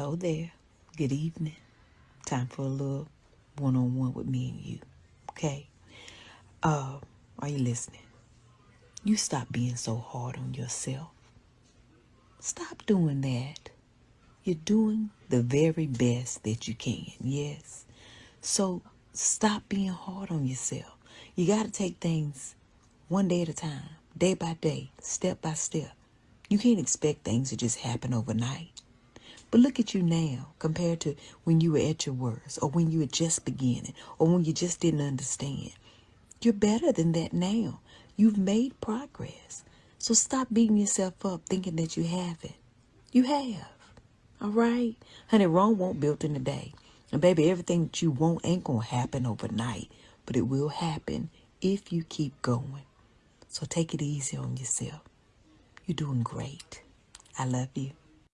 Hello there. Good evening. Time for a little one-on-one with me and you. Okay? Uh, are you listening? You stop being so hard on yourself. Stop doing that. You're doing the very best that you can. Yes. So stop being hard on yourself. You got to take things one day at a time, day by day, step by step. You can't expect things to just happen overnight. But look at you now compared to when you were at your worst or when you were just beginning or when you just didn't understand. You're better than that now. You've made progress. So stop beating yourself up thinking that you haven't. You have. All right? Honey, Rome won't built in a day. And baby, everything that you want ain't going to happen overnight. But it will happen if you keep going. So take it easy on yourself. You're doing great. I love you.